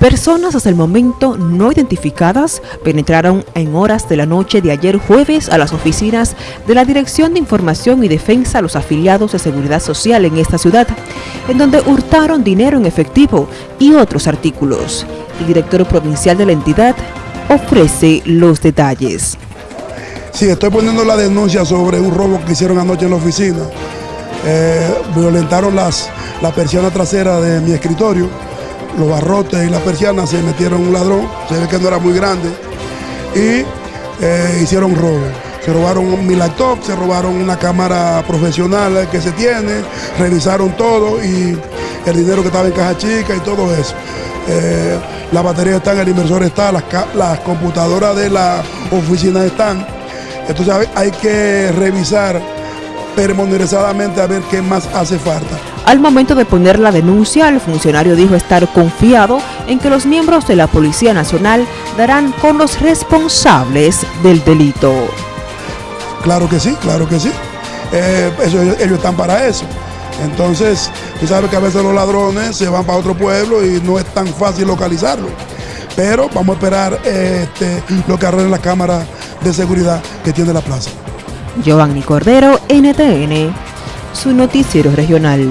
Personas hasta el momento no identificadas penetraron en horas de la noche de ayer jueves a las oficinas de la Dirección de Información y Defensa a los afiliados de Seguridad Social en esta ciudad, en donde hurtaron dinero en efectivo y otros artículos. El director provincial de la entidad ofrece los detalles. Sí, estoy poniendo la denuncia sobre un robo que hicieron anoche en la oficina. Eh, violentaron las, la persiana trasera de mi escritorio los barrotes y la persiana se metieron un ladrón, se ve que no era muy grande, y eh, hicieron robo. Se robaron mi laptop, se robaron una cámara profesional que se tiene, revisaron todo y el dinero que estaba en caja chica y todo eso. Eh, la batería está, el inversor está, las, las computadoras de la oficina están. Entonces hay que revisar permonerizadamente a ver qué más hace falta. Al momento de poner la denuncia, el funcionario dijo estar confiado en que los miembros de la Policía Nacional darán con los responsables del delito. Claro que sí, claro que sí. Eh, ellos están para eso. Entonces, tú sabes que a veces los ladrones se van para otro pueblo y no es tan fácil localizarlo. Pero vamos a esperar este, lo que arreglen la cámara de seguridad que tiene la plaza. Giovanni Cordero, NTN, su noticiero regional.